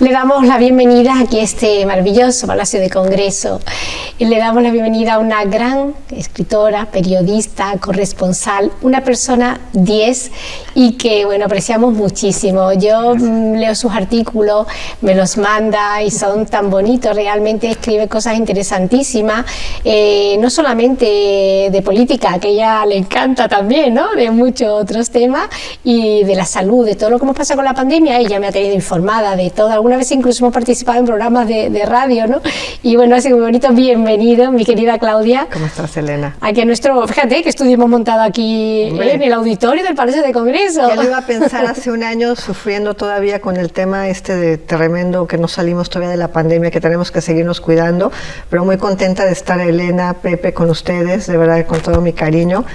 Le damos la bienvenida aquí a este maravilloso Palacio de Congreso. Y le damos la bienvenida a una gran escritora, periodista, corresponsal, una persona 10 y que, bueno, apreciamos muchísimo. Yo mm, leo sus artículos, me los manda y son tan bonitos, realmente escribe cosas interesantísimas, eh, no solamente de política, que a ella le encanta también, ¿no? De muchos otros temas y de la salud, de todo lo que hemos pasado con la pandemia, ella me ha tenido informada de todo alguna vez incluso hemos participado en programas de, radio, ¿no? Y bueno, ha sido muy bonito. Bienvenido, mi querida Claudia. ¿Cómo estás, Elena? Aquí en nuestro, fíjate que estudio hemos montado aquí en el auditorio del Palacio de Congreso. Ya lo iba a pensar hace un año, sufriendo todavía con el tema este de tremendo, que no salimos todavía de la pandemia, que tenemos que seguirnos cuidando, pero muy contenta de estar, Elena, Pepe, con ustedes, de verdad, con todo mi cariño,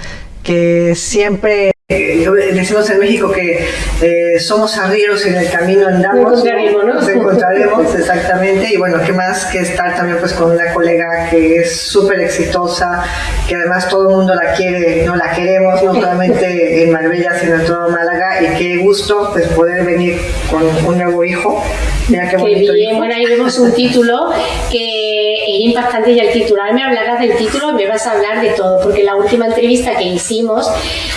que siempre eh, decimos en México que eh, somos arrieros en el camino andamos. Nos encontraremos, ¿no? Nos encontraremos, exactamente. Y bueno, qué más que estar también pues con una colega que es súper exitosa, que además todo el mundo la quiere, no la queremos, no solamente en Marbella, sino en todo Málaga. Y qué gusto pues poder venir con un nuevo hijo. Mira qué, bonito. bien, bueno, ahí vemos un título que es impactante y al titular me hablarás del título, me vas a hablar de todo, porque la última entrevista que hicimos,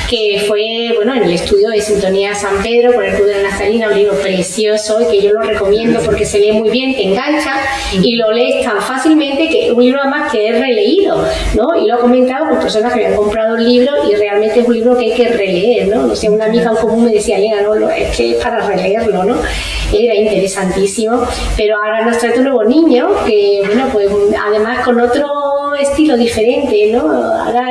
que fue bueno, en el estudio de Sintonía San Pedro por el Club de la Nazarina, un libro precioso y que yo lo recomiendo porque se lee muy bien, te engancha y lo lees tan fácilmente que un libro además que es releído, ¿no? Y lo he comentado con personas que habían comprado el libro y realmente es un libro que hay que releer, ¿no? No sé, una amiga en común me decía, Elena, no, es que es para releerlo, ¿no? Era interesantísimo, pero ahora nos trae un nuevo niño que, bueno, pues además con otro estilo diferente, ¿no? Ahora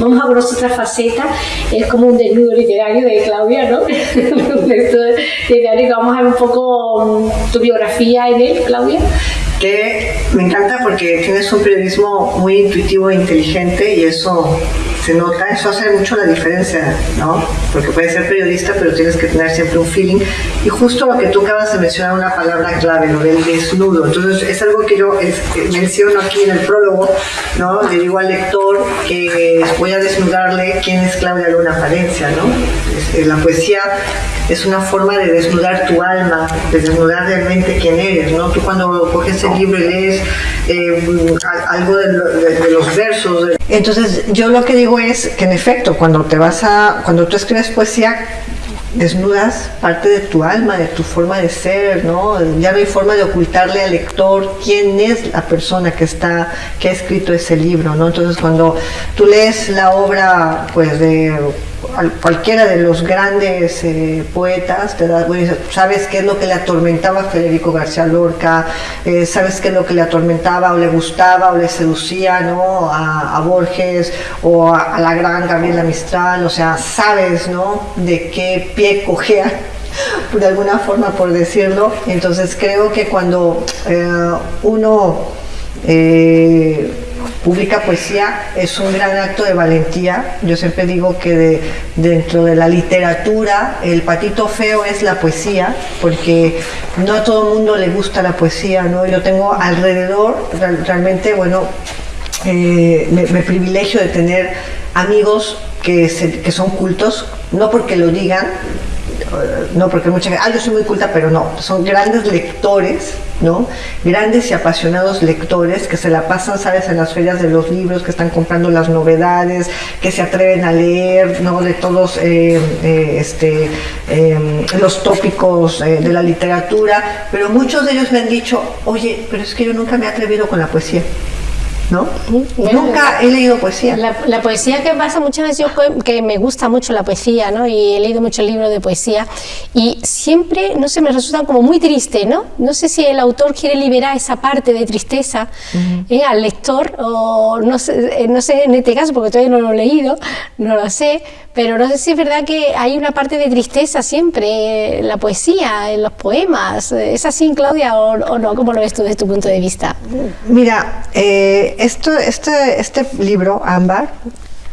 vamos a ver otra faceta, es como un desnudo literario de Claudia, ¿no? literario, vamos a ver un poco mm, tu biografía en él, Claudia que me encanta porque tienes un periodismo muy intuitivo e inteligente y eso se nota, eso hace mucho la diferencia, ¿no? Porque puedes ser periodista, pero tienes que tener siempre un feeling. Y justo lo que tú acabas de mencionar, una palabra clave, ¿no? El desnudo. Entonces, es algo que yo menciono aquí en el prólogo, ¿no? Le digo al lector que voy a desnudarle quién es Claudia Luna Palencia, ¿no? La poesía es una forma de desnudar tu alma, de desnudar realmente quién eres, ¿no? Tú cuando coges el libro y lees eh, algo de, de los versos. Entonces, yo lo que digo es que en efecto, cuando te vas a, cuando tú escribes poesía, desnudas parte de tu alma, de tu forma de ser, ¿no? Ya no hay forma de ocultarle al lector quién es la persona que está, que ha escrito ese libro, ¿no? Entonces cuando tú lees la obra, pues de cualquiera de los grandes eh, poetas, das, sabes qué es lo que le atormentaba a Federico García Lorca, eh, sabes qué es lo que le atormentaba o le gustaba o le seducía ¿no? a, Borges o a, la gran Gabriela Mistral, o sea, sabes ¿no? de qué pie cogea de alguna forma por decirlo. Entonces creo que cuando eh, uno publica poesía es un gran acto de valentía. Yo siempre digo que dentro de la literatura el patito feo es la poesía, porque no a todo el mundo le gusta la poesía, ¿no? Yo tengo alrededor, realmente, bueno, eh, me, privilegio de tener amigos que, que son cultos, no porque lo digan, no porque mucha gente, ah, yo soy muy culta, pero no, son grandes lectores, ¿no? Grandes y apasionados lectores que se la pasan, ¿sabes?, en las ferias de los libros, que están comprando las novedades, que se atreven a leer, ¿no?, de todos eh, eh, este, em, los tópicos eh, de la literatura, pero muchos de ellos me han dicho, oye, pero es que yo nunca me he atrevido con la poesía. ¿No? Nunca he leído poesía. La, poesía que pasa muchas veces, yo que me gusta mucho la poesía, ¿no? Y he leído muchos libros de poesía y siempre, no sé, me resultan como muy triste, ¿no? No sé si el autor quiere liberar esa parte de tristeza ¿eh? al lector o no sé, eh, no sé en este caso porque todavía no lo he leído, no lo sé, pero no sé si es verdad que hay una parte de tristeza siempre en la poesía, en los poemas. ¿Es así, Claudia, o, no? ¿Cómo lo ves tú desde tu punto de vista? Mira, eh, esto, este, este libro, Ámbar,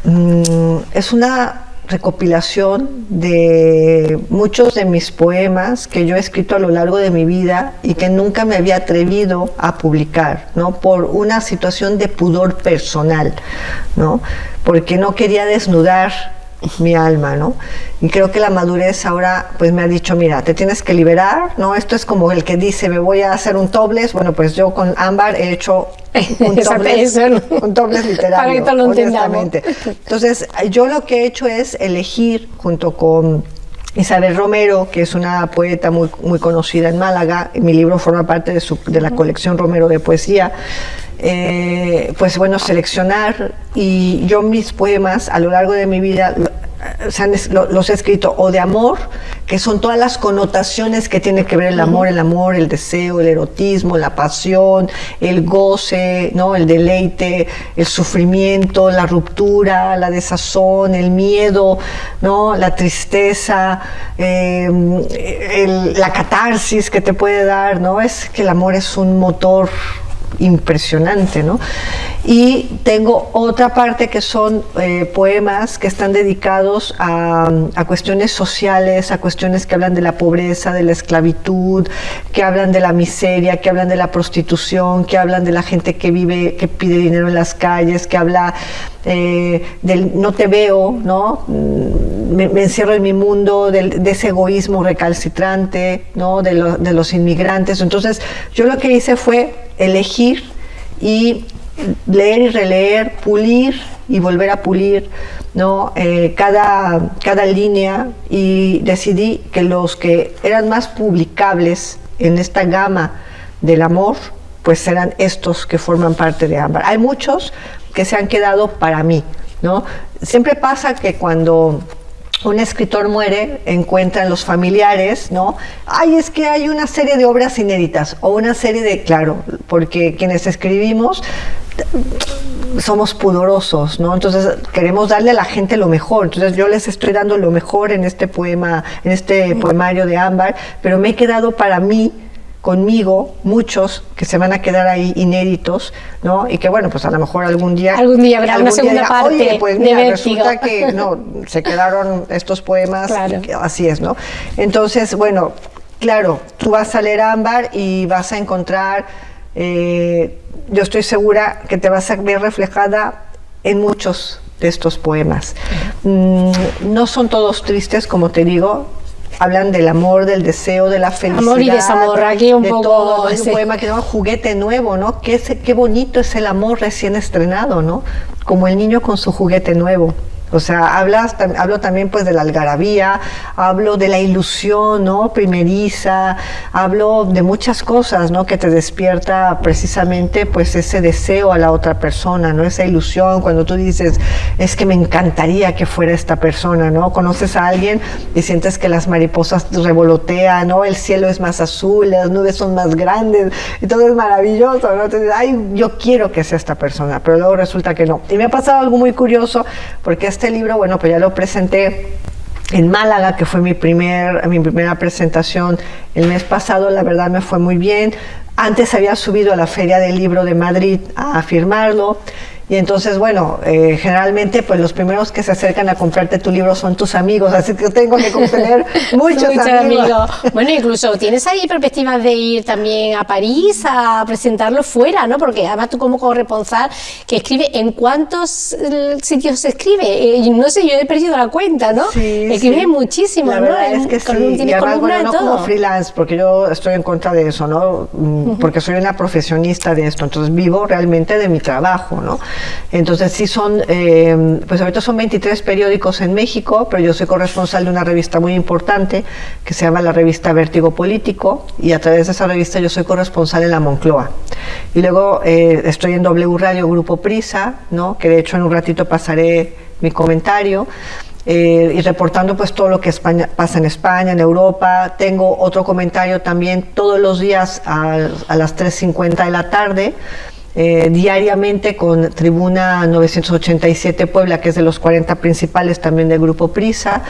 mm, es una recopilación de muchos de mis poemas que yo he escrito a lo largo de mi vida y que nunca me había atrevido a publicar, ¿no? Por una situación de pudor personal, ¿no? Porque no quería desnudar mi alma, ¿no? Y creo que la madurez ahora pues me ha dicho, mira, te tienes que liberar, ¿no? Esto es como el que dice, me voy a hacer un topless, bueno, pues yo con Ámbar he hecho un topless, un topless literario, Para que lo Entonces, yo lo que he hecho es elegir junto con Isabel Romero, que es una poeta muy, muy conocida en Málaga, mi libro forma parte de, su, de la colección Romero de poesía, eh, pues bueno, seleccionar y yo mis poemas a lo largo de mi vida los he escrito o de amor, que son todas las connotaciones que tiene que ver el amor, el amor, el deseo, el erotismo, la pasión, el goce, ¿no? el deleite, el sufrimiento, la ruptura, la desazón, el miedo, ¿no? la tristeza, em, la catarsis que te puede dar, ¿no? Es que el amor es un motor impresionante, ¿no? Y tengo otra parte que son eh, poemas que están dedicados a, cuestiones sociales, a cuestiones que hablan de la pobreza, de la esclavitud, que hablan de la miseria, que hablan de la prostitución, que hablan de la gente que vive, que pide dinero en las calles, que habla eh, del no te veo, ¿no? Mm, me, encierro en mi mundo, de ese egoísmo recalcitrante, ¿no? De, de los inmigrantes. Entonces, yo lo que hice fue elegir y leer y releer, pulir y volver a pulir ¿no? Eh, cada, cada línea y decidí que los que eran más publicables en esta gama del amor, pues serán estos que forman parte de Ámbar. Hay muchos que se han quedado para mí, ¿no? Siempre pasa que cuando un escritor muere, encuentran los familiares, ¿no? Ay, es que hay una serie de obras inéditas o una serie de, claro, porque quienes escribimos somos pudorosos, ¿no? Entonces queremos darle a la gente lo mejor. Entonces yo les estoy dando lo mejor en este poema, en este poemario de Ámbar, pero me he quedado para mí conmigo muchos que se van a quedar ahí inéditos, ¿no? Y que bueno, pues a lo mejor algún día algún día habrá una segunda parte Oye, pues mira, resulta que no se quedaron estos poemas, así es, ¿no? Entonces, bueno, claro, tú vas a leer Ámbar y vas a encontrar eh, yo estoy segura que te vas a ver reflejada en muchos de estos poemas. Mm, no son todos tristes, como te digo, hablan del amor, del deseo, de la felicidad. Amor y desamor, aquí un poco. Todo. Hay un poema que se llama Juguete Nuevo, ¿no? Qué, qué bonito es el amor recién estrenado, ¿no? Como el niño con su juguete nuevo. O sea, hablas, hablo también pues de la algarabía, hablo de la ilusión, ¿no? Primeriza, hablo de muchas cosas, ¿no? Que te despierta precisamente pues ese deseo a la otra persona, ¿no? Esa ilusión cuando tú dices, es que me encantaría que fuera esta persona, ¿no? Conoces a alguien y sientes que las mariposas revolotean, ¿no? El cielo es más azul, las nubes son más grandes y todo es maravilloso, ¿no? Entonces, ay, yo quiero que sea esta persona, pero luego resulta que no. Y me ha pasado algo muy curioso porque es este libro, bueno, pues ya lo presenté en Málaga, que fue mi, primer, mi primera presentación el mes pasado, la verdad me fue muy bien. Antes había subido a la Feria del Libro de Madrid a firmarlo y entonces, bueno, eh, generalmente pues los primeros que se acercan a comprarte tu libro son tus amigos, así que tengo que tener muchos, amigos. Bueno, incluso tienes ahí perspectivas de ir también a París a presentarlo fuera, ¿no? Porque además tú como corresponsal que escribe, ¿en cuántos eh, sitios se escribe? Eh, no sé, yo he perdido la cuenta, ¿no? Sí, Escribes muchísimo, la verdad Es que sí, y además, bueno, no como freelance, porque yo estoy en contra de eso, ¿no? Mm, porque soy una profesionista de esto, entonces vivo realmente de mi trabajo, ¿no? Entonces sí son, eh, pues ahorita son 23 periódicos en México, pero yo soy corresponsal de una revista muy importante que se llama la revista Vértigo Político y a través de esa revista yo soy corresponsal en la Moncloa. Y luego eh, estoy en W Radio Grupo Prisa, ¿no? que de hecho en un ratito pasaré mi comentario. Eh, y reportando pues todo lo que España, pasa en España, en Europa. Tengo otro comentario también todos los días a, a las 3.50 de la tarde eh, diariamente con Tribuna 987 Puebla, que es de los 40 principales también del Grupo Prisa.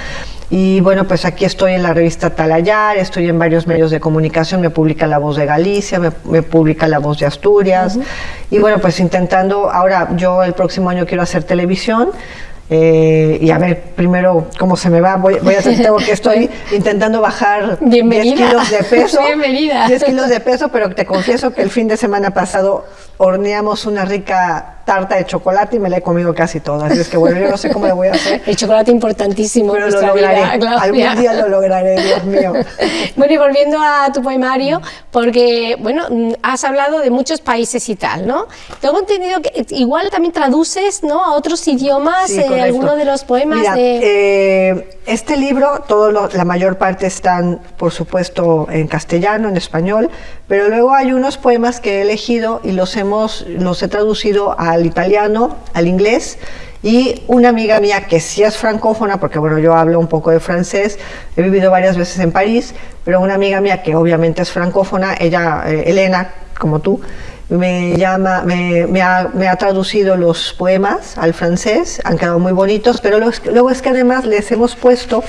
Y bueno, pues aquí estoy en la revista Talayar, estoy en varios medios de comunicación, me publica La Voz de Galicia, me, publica La Voz de Asturias. Y bueno, pues intentando, ahora yo el próximo año quiero hacer televisión, eh, y a ver primero cómo se me va. Voy, a hacer, tengo que estoy intentando bajar 10 kilos de peso. Bienvenida. 10 kilos de peso, pero te confieso que el fin de semana pasado horneamos una rica tarta de chocolate y me la he comido casi toda. Así es que bueno, yo no sé cómo le voy a hacer. El chocolate importantísimo. Pero lo lograré. Algún día lo lograré, Dios mío. bueno, y volviendo a tu poemario, porque, bueno, has hablado de muchos países y tal, ¿no? Tengo entendido que igual también traduces, ¿no? A otros idiomas eh, algunos de los poemas Mira, de... Eh, este libro, todo la mayor parte están, por supuesto, en castellano, en español, pero luego hay unos poemas que he elegido y los hemos, los he traducido al italiano, al inglés, y una amiga mía que sí es francófona, porque bueno, yo hablo un poco de francés, he vivido varias veces en París, pero una amiga mía que obviamente es francófona, ella, eh, Elena, como tú, me, llama, me, ha, traducido los poemas al francés, han quedado muy bonitos, pero luego es que además les hemos puesto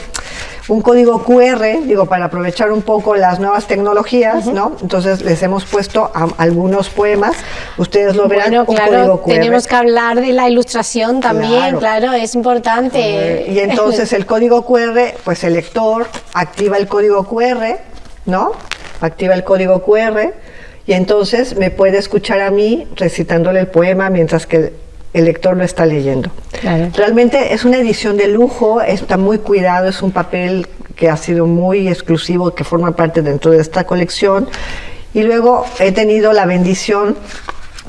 un código QR, digo, para aprovechar un poco las nuevas tecnologías, ¿no? Entonces les hemos puesto algunos poemas, ustedes lo verán, un código QR. Tenemos que hablar de la ilustración también, claro, es importante. Y entonces el código QR, pues el lector activa el código QR, ¿no? Activa el código QR y entonces me puede escuchar a mí recitándole el poema mientras que el lector lo está leyendo. Realmente es una edición de lujo, está muy cuidado, es un papel que ha sido muy exclusivo, que forma parte dentro de esta colección. Y luego he tenido la bendición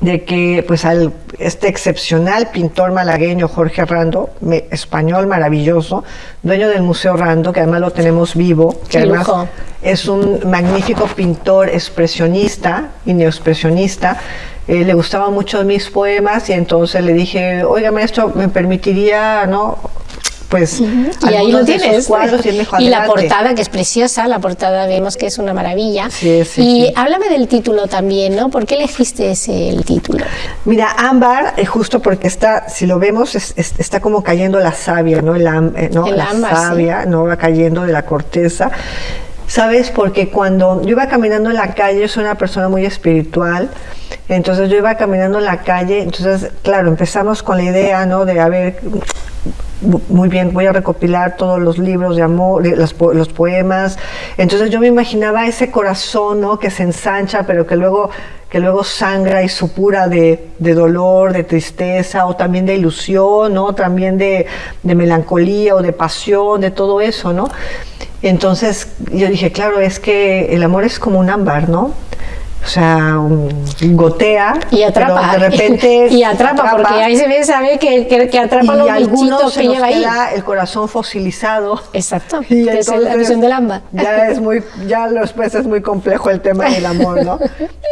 de que pues al este excepcional pintor malagueño Jorge Rando, español maravilloso, dueño del Museo Rando, que además lo tenemos vivo, que además es un magnífico pintor expresionista y neoexpresionista, eh, le gustaban mucho mis poemas y entonces le dije, oiga maestro, ¿me permitiría no pues y ahí lo tienes. cuadros y, la portada que es preciosa la portada vemos que es una maravilla. Y háblame del título también no por qué elegiste ese el título mira ámbar es justo porque está si lo vemos está como cayendo la savia no el, eh, ¿no? la savia no va cayendo de la corteza. ¿Sabes? Porque cuando yo iba caminando en la calle, yo soy una persona muy espiritual, entonces yo iba caminando en la calle, entonces, claro, empezamos con la idea, ¿no? De, a ver, muy bien, voy a recopilar todos los libros de amor, los, los, poemas. Entonces yo me imaginaba ese corazón, ¿no? Que se ensancha, pero que luego, que luego sangra y supura de, de dolor, de tristeza, o también de ilusión, ¿no? También de, de melancolía o de pasión, de todo eso, ¿no? Entonces yo dije, claro, es que el amor es como un ámbar, ¿no? O sea, gotea y atrapa. de repente y atrapa, porque ahí se ve sabe que, que, atrapa los bichitos que lleva ahí. el corazón fosilizado. Exacto y es la visión del amba ya es muy ya después es muy complejo el tema del amor no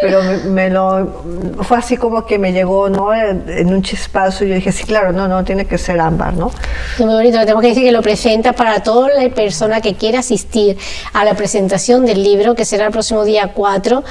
pero me, lo fue así como que me llegó no en un chispazo y yo dije sí claro no no tiene que ser ámbar no muy bonito tengo que decir que lo presenta para toda la persona que quiera asistir a la presentación del libro que será el próximo día 4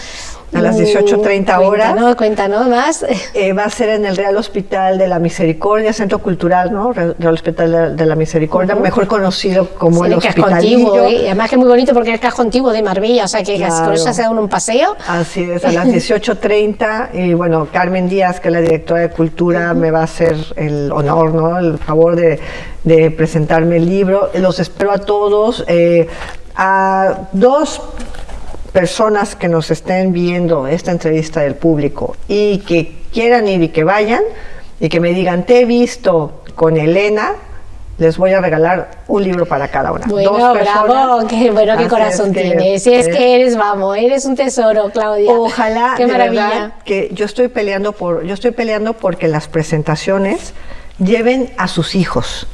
a las 18.30 horas. Cuéntanos, cuéntanos más. Eh, va a ser en el Real Hospital de la Misericordia, Centro Cultural, ¿no? Real Hospital de, la Misericordia, mejor conocido como el, el Hospitalillo. ¿eh? además que es muy bonito porque es el casco antiguo de Marbella, o sea que con eso se da un paseo. Así es, a las 18.30 y bueno, Carmen Díaz, que es la directora de Cultura, me va a hacer el honor, ¿no? El favor de, de presentarme el libro. Los espero a todos. Eh, a dos personas que nos estén viendo esta entrevista del público y que quieran ir y que vayan y que me digan, te he visto con Elena, les voy a regalar un libro para cada una. Bueno, bravo, qué bueno, qué corazón tienes. Si es que eres, vamos, eres un tesoro, Claudia. Ojalá, qué maravilla. que yo estoy peleando por, yo estoy peleando porque las presentaciones lleven a sus hijos.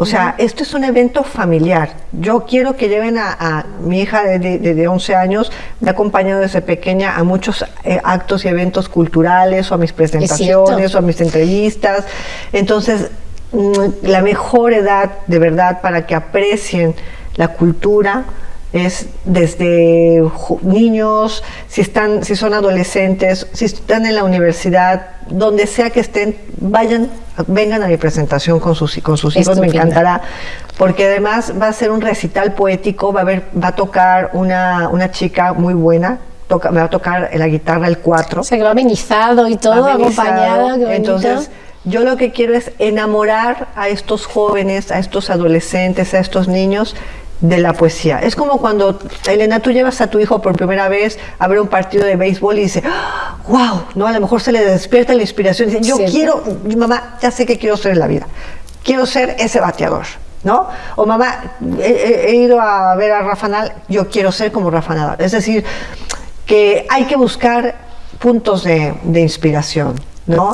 O sea, esto es un evento familiar. Yo quiero que lleven a, mi hija de, 11 años, me ha acompañado desde pequeña a muchos eh, actos y eventos culturales, o a mis presentaciones, o a mis entrevistas. Entonces, mm, la mejor edad, de verdad, para que aprecien la cultura, es desde niños, si están, si son adolescentes, si están en la universidad, donde sea que estén, vayan, vengan a mi presentación con sus, con sus hijos, me encantará, porque además va a ser un recital poético, va a haber, va a tocar una, una chica muy buena, toca, me va a tocar la guitarra el 4. O sea que va amenizado y todo, acompañado. Entonces, yo lo que quiero es enamorar a estos jóvenes, a estos adolescentes, a estos niños de la poesía. Es como cuando, Elena, tú llevas a tu hijo por primera vez a ver un partido de béisbol y dice, wow, ¿no? A lo mejor se le despierta la inspiración y dice, yo quiero, mamá, ya sé que quiero ser en la vida, quiero ser ese bateador. ¿No? O mamá, he, ido a ver a Rafa Nadal, yo quiero ser como Rafa Nadal. Es decir, que hay que buscar puntos de, de inspiración.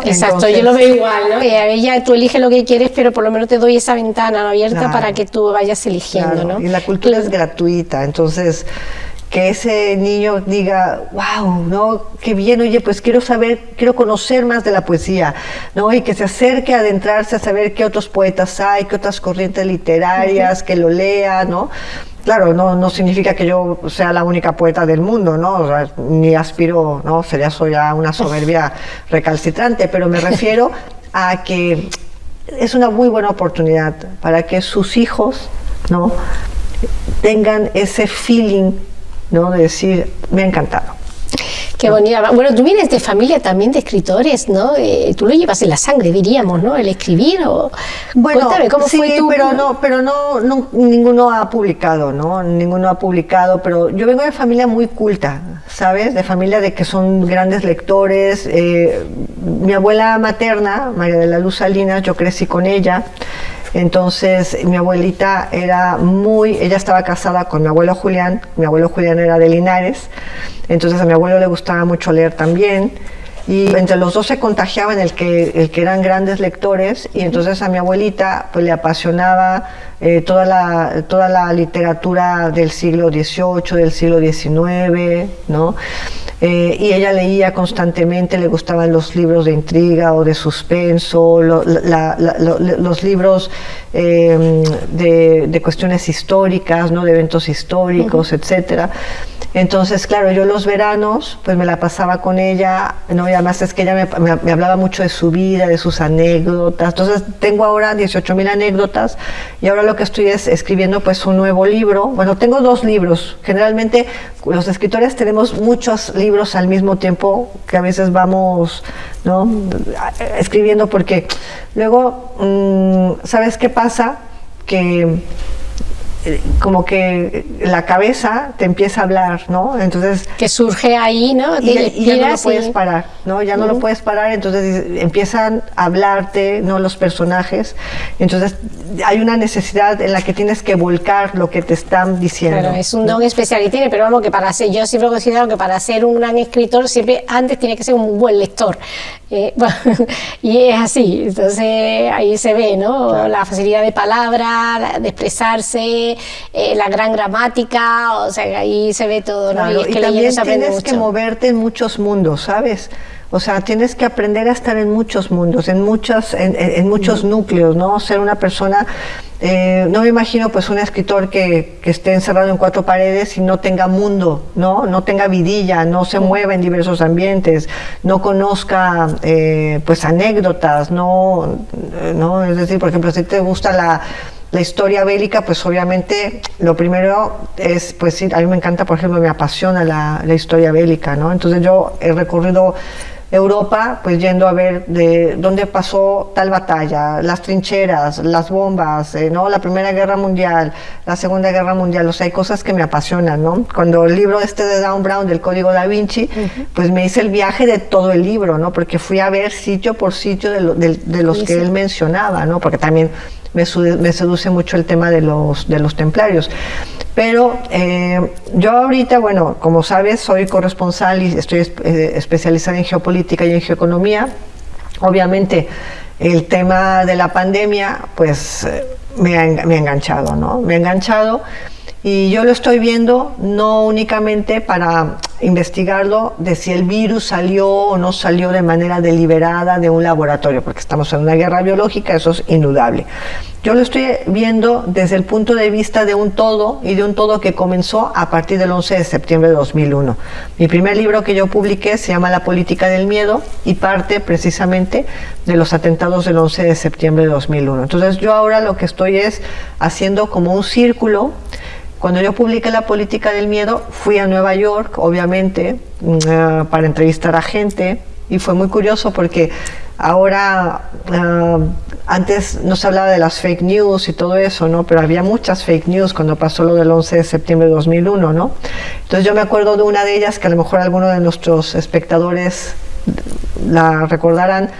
Exacto, yo lo veo igual, ¿no? Ella tú eliges lo que quieres, pero por lo menos te doy esa ventana abierta para que tú vayas eligiendo, ¿no? Y la cultura es gratuita, entonces que ese niño diga, wow, ¿no? Qué bien, oye, pues quiero saber, quiero conocer más de la poesía, ¿no? Y que se acerque a adentrarse a saber qué otros poetas hay, qué otras corrientes literarias, que lo lea, ¿no? Claro, no, no significa que yo sea la única poeta del mundo, ¿no? ni aspiro, ¿no? Sería eso ya una soberbia recalcitrante, pero me refiero a que es una muy buena oportunidad para que sus hijos, ¿no? Tengan ese feeling, ¿no? De decir, me ha encantado. Qué bonita. Bueno, tú vienes de familia también de escritores, ¿no? Eh, tú lo llevas en la sangre, diríamos, ¿no? El escribir o... Bueno, Cuéntame, ¿cómo sí, fue pero no, pero no, ninguno ha publicado, ¿no? Ninguno ha publicado, pero yo vengo de familia muy culta, ¿sabes? De familia de que son grandes lectores. Eh, mi abuela materna, María de la Luz Salinas, yo crecí con ella. Entonces mi abuelita era muy, ella estaba casada con mi abuelo Julián, mi abuelo Julián era de Linares, entonces a mi abuelo le gustaba mucho leer también y entre los dos se contagiaban el que, el que eran grandes lectores y entonces a mi abuelita pues le apasionaba eh, toda, la, toda la literatura del siglo XVIII, del siglo XIX, ¿no? Eh, y ella leía constantemente, le gustaban los libros de intriga o de suspenso, los libros em, de, cuestiones históricas, ¿no? de eventos históricos, etcétera. Entonces, claro, yo los veranos, pues me la pasaba con ella, ¿no? y además es que ella me, hablaba mucho de su vida, de sus anécdotas. Entonces, tengo ahora 18 mil anécdotas y ahora lo que estoy es escribiendo pues un nuevo libro. Bueno, tengo dos libros. Generalmente los escritores tenemos muchos libros al mismo tiempo que a veces vamos, ¿no? Escribiendo porque luego, mm, ¿sabes qué pasa? Que como que la cabeza te empieza a hablar, ¿no? Entonces... Que surge ahí, ¿no? Y, ya no lo puedes parar, ¿no? Ya no lo puedes parar, entonces empiezan a hablarte, ¿no? Los personajes. Entonces hay una necesidad en la que tienes que volcar lo que te están diciendo. Claro, es un don especial que tiene, pero vamos, que para ser, yo siempre he considerado que para ser un gran escritor siempre antes tiene que ser un buen lector. Eh, y es así, entonces ahí se ve, ¿no? La facilidad de palabra, de expresarse, eh, la gran gramática, o sea, ahí se ve todo, ¿no? y, es que también tienes que moverte en muchos mundos, ¿sabes? O sea, tienes que aprender a estar en muchos mundos, en, muchos, en, muchos núcleos, ¿no? Ser una persona, eh, no me imagino pues un escritor que, que, esté encerrado en cuatro paredes y no tenga mundo, ¿no? No tenga vidilla, no se mueva en diversos ambientes, no conozca eh, pues anécdotas, no, no, es decir, por ejemplo, si te gusta la la historia bélica, pues obviamente lo primero es, pues sí, a mí me encanta, por ejemplo, me apasiona la, la historia bélica, ¿no? Entonces yo he recorrido Europa, pues yendo a ver de dónde pasó tal batalla, las trincheras, las bombas, eh, ¿no? La Primera Guerra Mundial, la Segunda Guerra Mundial, o sea, hay cosas que me apasionan, ¿no? Cuando el libro este de Dan Brown, del Código Da Vinci, pues me hice el viaje de todo el libro, ¿no? Porque fui a ver sitio por sitio de, de, los que él mencionaba, ¿no? Porque también me, seduce mucho el tema de los, de los templarios. Pero eh, yo ahorita, bueno, como sabes, soy corresponsal y estoy eh, especializada en geopolítica y en geoeconomía. Obviamente, el tema de la pandemia, pues eh, me ha, me ha enganchado, ¿no? Me ha enganchado y yo lo estoy viendo no únicamente para investigarlo de si el virus salió o no salió de manera deliberada de un laboratorio, porque estamos en una guerra biológica, eso es indudable. Yo lo estoy viendo desde el punto de vista de un todo y de un todo que comenzó a partir del 11 de septiembre de 2001. Mi primer libro que yo publiqué se llama La política del miedo y parte precisamente de los atentados del 11 de septiembre de 2001. Entonces yo ahora lo que estoy es haciendo como un círculo cuando yo publiqué La política del miedo, fui a Nueva York, obviamente, mm, eh, para entrevistar a gente y fue muy curioso porque ahora, eh, antes no se hablaba de las fake news y todo eso, ¿no? Pero había muchas fake news cuando pasó lo del 11 de septiembre de 2001, ¿no? Entonces yo me acuerdo de una de ellas que a lo mejor algunos de nuestros espectadores la recordarán,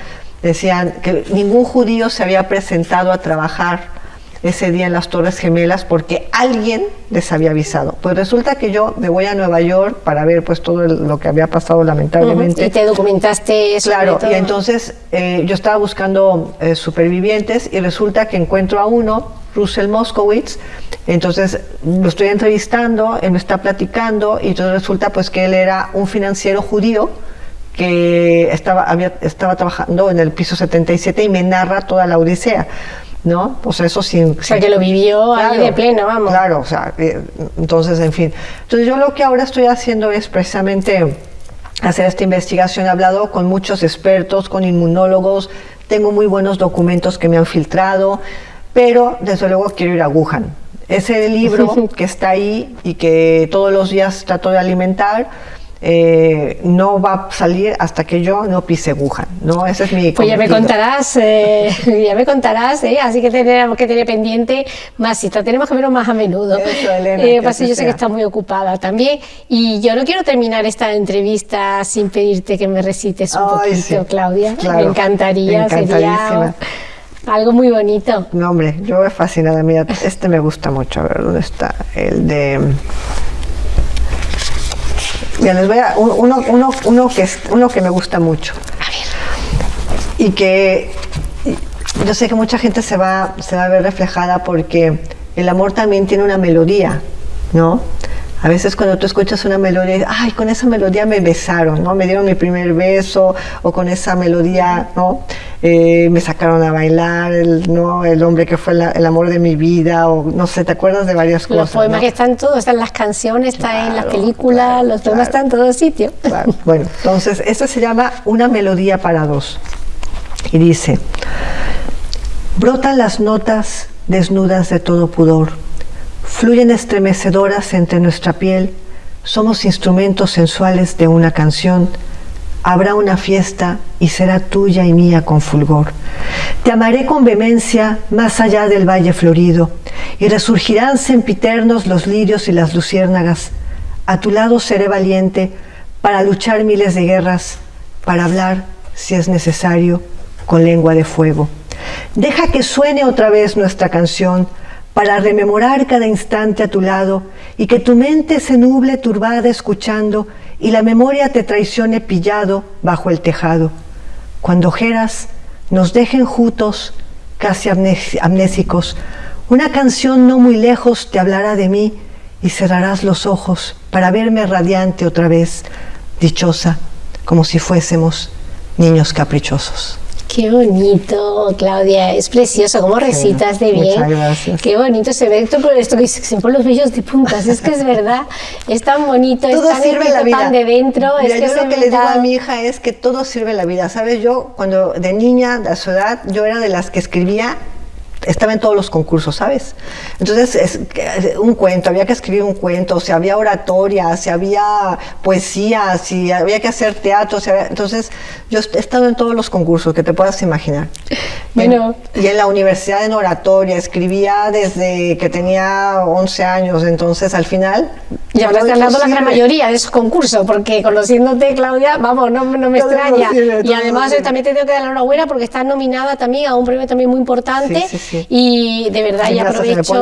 decían que ningún judío se había presentado a trabajar ese día en las Torres Gemelas porque alguien les había avisado. Pues resulta que yo me voy a Nueva York para ver pues todo lo que había pasado lamentablemente. Y te documentaste eso. Claro, y entonces eh, yo estaba buscando eh, supervivientes y resulta que encuentro a uno, Russell Moskowitz, entonces lo estoy entrevistando, él me está platicando y entonces resulta pues que él era un financiero judío que estaba, había, estaba trabajando en el piso 77 y me narra toda la odisea. ¿No? Pues eso sin... O sea, que lo vivió ahí de pleno, vamos. Claro, o sea, eh, entonces, en fin. Entonces yo lo que ahora estoy haciendo es precisamente hacer esta investigación. He hablado con muchos expertos, con inmunólogos, tengo muy buenos documentos que me han filtrado, pero desde luego quiero ir a Wuhan. Ese libro que está ahí y que todos los días trato de alimentar, eh, no va a salir hasta que yo no pise Wuhan, ¿no? Ese es mi Pues ya me contarás, eh, ya me contarás, ¿eh? así que tenemos que tener pendiente más cita, tenemos que verlo más a menudo. Eso, Elena, eh, pues yo sé que estás muy ocupada también y yo no quiero terminar esta entrevista sin pedirte que me recites un poquito, Claudia. me encantaría, sería algo muy bonito. No, hombre, yo me fascinada, mira, este me gusta mucho, a ver, ¿dónde está? El de les voy a uno, uno, uno, que es, uno que me gusta mucho. Y que yo sé que mucha gente se va, se va a ver reflejada porque el amor también tiene una melodía, ¿no? A veces cuando tú escuchas una melodía, ay, con esa melodía me besaron, ¿no? Me dieron mi primer beso, o con esa melodía, ¿no? Eh, me sacaron a bailar, el, ¿no? El hombre que fue el amor de mi vida, o no sé, ¿te acuerdas de varias cosas? Los poemas que están todos, están las canciones, están en las películas, los poemas están en todos sitios. Bueno, entonces, esto se llama Una melodía para dos. Y dice, brotan las notas desnudas de todo pudor fluyen estremecedoras entre nuestra piel, somos instrumentos sensuales de una canción, habrá una fiesta y será tuya y mía con fulgor. Te amaré con vehemencia más allá del valle florido, y resurgirán sempiternos los lirios y las luciérnagas. A tu lado seré valiente para luchar miles de guerras, para hablar, si es necesario, con lengua de fuego. Deja que suene otra vez nuestra canción, para rememorar cada instante a tu lado y que tu mente se nuble turbada escuchando y la memoria te traicione pillado bajo el tejado. Cuando ojeras nos dejen juntos, casi amnésicos, una canción no muy lejos te hablará de mí y cerrarás los ojos para verme radiante otra vez, dichosa, como si fuésemos niños caprichosos. Qué bonito, Claudia, es precioso, cómo recitas de bien. Muchas gracias. Qué bonito se ve esto, esto que se ponen los vellos de puntas, es que es verdad, es tan bonito, todo es tan sirve la vida. de dentro. Mira, es que yo lo que le digo a mi hija es que todo sirve la vida, ¿sabes? Yo cuando de niña, a su edad, yo era de las que escribía estaba en todos los concursos, ¿sabes? Entonces, es, un cuento, había que escribir un cuento, si había oratoria, si había poesía, si había que hacer teatro, entonces yo he estado en todos los concursos que te puedas imaginar. Bueno. y en la universidad en oratoria, escribía desde que tenía 11 años, entonces al final... Y habrás ganado la gran mayoría de esos concursos, porque conociéndote, Claudia, vamos, no, no me extraña. y además yo también te tengo que dar la enhorabuena porque estás nominada también a un premio también muy importante. Sí, sí, y de verdad, y aprovecho,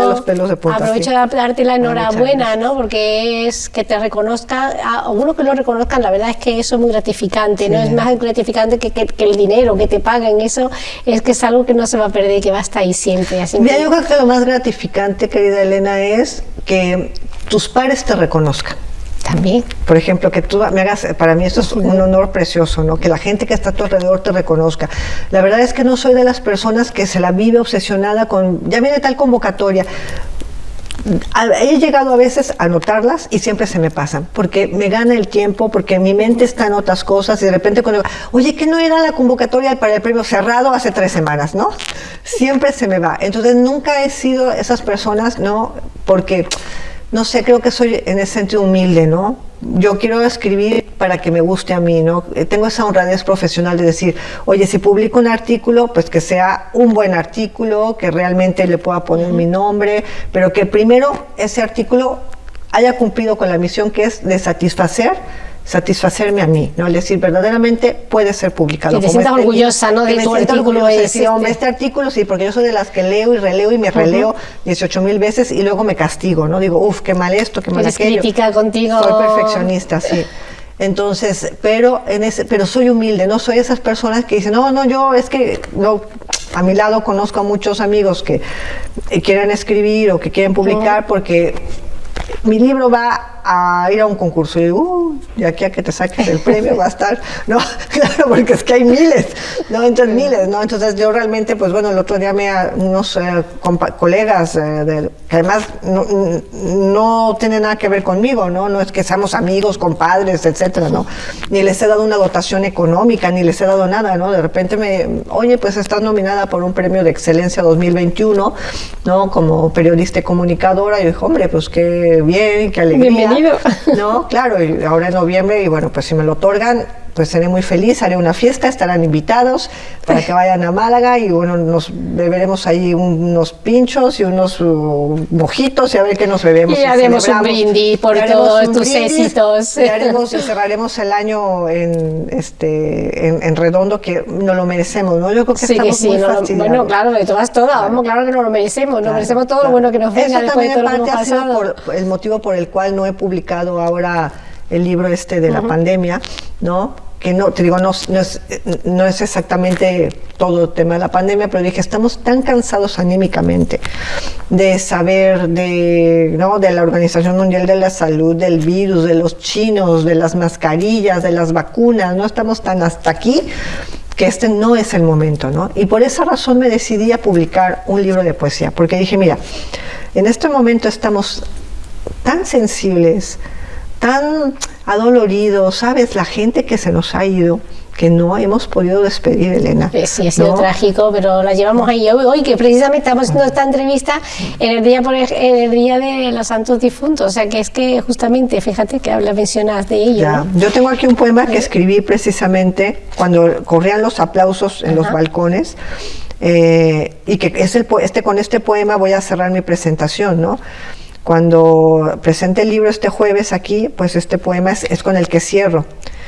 aprovecho de darte la enhorabuena, ¿no? Porque es que te reconozcan, a uno que lo reconozcan, la verdad es que eso es muy gratificante, ¿no? Es más gratificante que, que, el dinero, que te paguen, eso es que es algo que no se va a perder, que va a estar ahí siempre. Así Mira, yo creo que lo más gratificante, querida Elena, es que tus pares te reconozcan. También. Por ejemplo, que tú me hagas, para mí esto es un honor precioso, ¿no? Que la gente que está a tu alrededor te reconozca. La verdad es que no soy de las personas que se la vive obsesionada con, ya viene tal convocatoria. He llegado a veces a notarlas y siempre se me pasan, porque me gana el tiempo, porque mi mente está en otras cosas y de repente cuando oye, que no era la convocatoria para el premio cerrado hace tres semanas, ¿no? Siempre se me va. Entonces nunca he sido esas personas, ¿no? Porque no sé, creo que soy en ese sentido humilde, ¿no? Yo quiero escribir para que me guste a mí, ¿no? Eh, tengo esa honradez profesional de decir, oye, si publico un artículo, pues que sea un buen artículo, que realmente le pueda poner mi nombre, pero que primero ese artículo haya cumplido con la misión que es de satisfacer satisfacerme a mí, ¿no? Es decir, verdaderamente puede ser publicado. Que te sientas este orgullosa, ¿no? De tu artículo. Decir, hombre, este artículo sí, porque yo soy de las que leo y releo y me releo 18 mil veces y luego me castigo, ¿no? Digo, uff, qué mal esto, qué mal Eres aquello. crítica contigo. Soy perfeccionista, sí. Entonces, pero en ese, pero soy humilde, no soy esas personas que dicen, no, no, yo es que no, a mi lado conozco a muchos amigos que quieren escribir o que quieren publicar porque mi libro va a ir a un concurso. Y digo, uh, de aquí a que te saques el premio va a estar, no, claro, porque es que hay miles, ¿no? Entonces miles, ¿no? Entonces yo realmente, pues bueno, el otro día me unos eh, colegas, eh, que además no, no tienen nada que ver conmigo, ¿no? No es que seamos amigos, compadres, etcétera, ¿no? Ni les he dado una dotación económica, ni les he dado nada, ¿no? De repente me, oye, pues estás nominada por un premio de excelencia 2021, ¿no? Como periodista y comunicadora. Y yo dije, hombre, pues qué bien, qué alegría. No, claro, y ahora en noviembre, y bueno, pues si me lo otorgan, pues seré muy feliz, haré una fiesta, estarán invitados para que vayan a Málaga y bueno, nos beberemos ahí unos pinchos y unos uh, mojitos y a ver qué nos bebemos. Y, haremos un brindis por todos tus éxitos. Y, haremos, y cerraremos el año en, este, en, redondo, que no lo merecemos, ¿no? Yo creo que estamos muy no, Bueno, claro, de todas, todas, vamos, claro que no lo merecemos, no merecemos todo lo bueno que nos venga después de todo lo que hemos pasado. Por, el motivo por el cual no he publicado ahora el libro este de la pandemia, ¿no? Que no, te digo, no, es, no es exactamente todo el tema de la pandemia, pero dije, estamos tan cansados anímicamente de saber de, ¿no? de la Organización Mundial de la Salud, del virus, de los chinos, de las mascarillas, de las vacunas, no estamos tan hasta aquí que este no es el momento, ¿no? Y por esa razón me decidí a publicar un libro de poesía, porque dije, mira, en este momento estamos tan sensibles, tan adolorido, ¿sabes? La gente que se nos ha ido, que no hemos podido despedir, Elena. Sí, ha sido trágico, pero la llevamos ahí hoy, hoy, que precisamente estamos haciendo esta entrevista en el día por el, en el día de los santos difuntos, o sea que es que justamente, fíjate que habla, mencionas de ello. Yo tengo aquí un poema que escribí precisamente cuando corrían los aplausos en los balcones. Eh, y que es el, este, con este poema voy a cerrar mi presentación, ¿no? Cuando presente el libro este jueves aquí, pues este poema es, con el que cierro.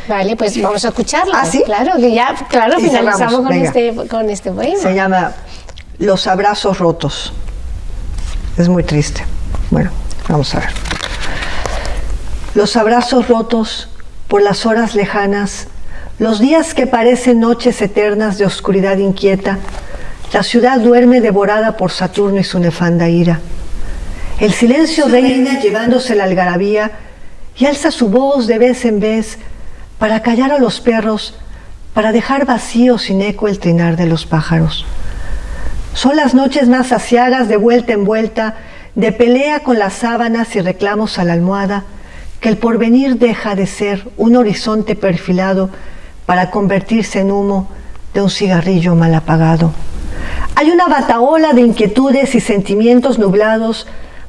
Vale, pues vamos a escucharlo. ¿Ah, sí? Claro, que ya, claro, finalizamos con este, con este poema. Se llama Los abrazos rotos. Es muy triste. Bueno, vamos a ver. Los abrazos rotos por las horas lejanas, los días que parecen noches eternas de oscuridad inquieta, la ciudad duerme devorada por Saturno y su nefanda ira. El silencio reina llevándose la algarabía y alza su voz de vez en vez para callar a los perros, para dejar vacío sin eco el trinar de los pájaros. Son las noches más saciadas de vuelta en vuelta, de pelea con las sábanas y reclamos a la almohada, que el porvenir deja de ser un horizonte perfilado para convertirse en humo de un cigarrillo mal apagado. Hay una bataola de inquietudes y sentimientos nublados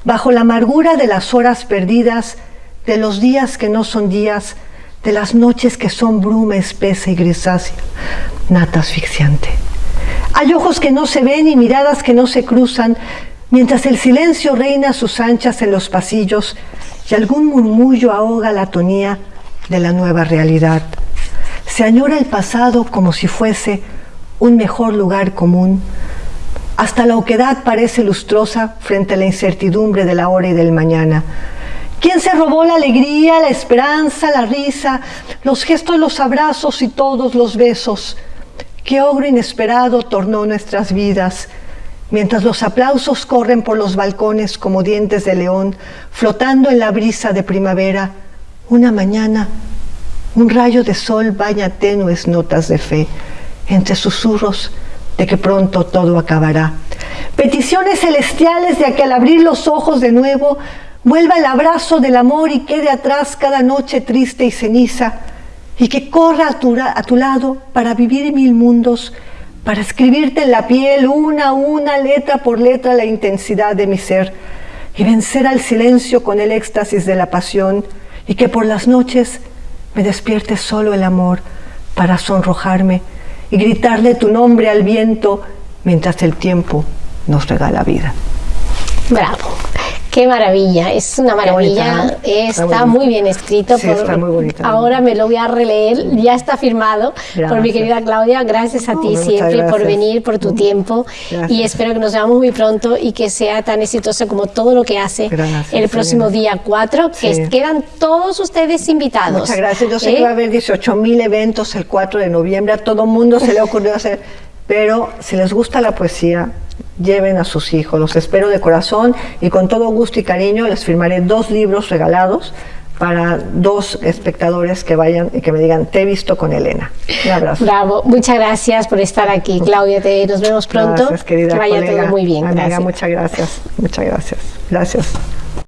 bajo la amargura de las horas perdidas, de los días que no son días, de las noches que son bruma espesa y grisácea, nata asfixiante. Hay ojos que no se ven y miradas que no se cruzan, mientras el silencio reina a sus anchas en los pasillos y algún murmullo ahoga la tonía de la nueva realidad. Se añora el pasado como si fuese un mejor lugar común, hasta la oquedad parece lustrosa frente a la incertidumbre de la hora y del mañana. ¿Quién se robó la alegría, la esperanza, la risa, los gestos, los abrazos y todos los besos? ¿Qué ogro inesperado tornó nuestras vidas? Mientras los aplausos corren por los balcones como dientes de león, flotando en la brisa de primavera, una mañana, un rayo de sol baña tenues notas de fe. Entre susurros, de que pronto todo acabará. Peticiones celestiales de que al abrir los ojos de nuevo vuelva el abrazo del amor y quede atrás cada noche triste y ceniza, y que corra a tu, a tu lado para vivir mil mundos, para escribirte en la piel una a una, letra por letra, la intensidad de mi ser, y vencer al silencio con el éxtasis de la pasión y que por las noches me despierte solo el amor para sonrojarme y gritarle tu nombre al viento mientras el tiempo nos regala vida. Bravo. Qué maravilla, es una maravilla, está, muy, bien escrito. está muy bonito. Ahora me lo voy a releer, ya está firmado por mi querida Claudia. Gracias a ti siempre por venir, por tu tiempo y espero que nos veamos muy pronto y que sea tan exitoso como todo lo que hace el próximo día 4, que quedan todos ustedes invitados. Muchas gracias, yo sé que ¿Eh? va a haber 18 mil eventos el 4 de noviembre, a todo mundo se le ocurrió hacer, pero si les gusta la poesía, lleven a sus hijos. Los espero de corazón y con todo gusto y cariño les firmaré dos libros regalados para dos espectadores que vayan y que me digan, te he visto con Elena. Un abrazo. Bravo, muchas gracias por estar aquí, Claudia. Te, nos vemos pronto. Gracias, querida que vaya todo muy bien. muchas gracias. Muchas gracias. Gracias.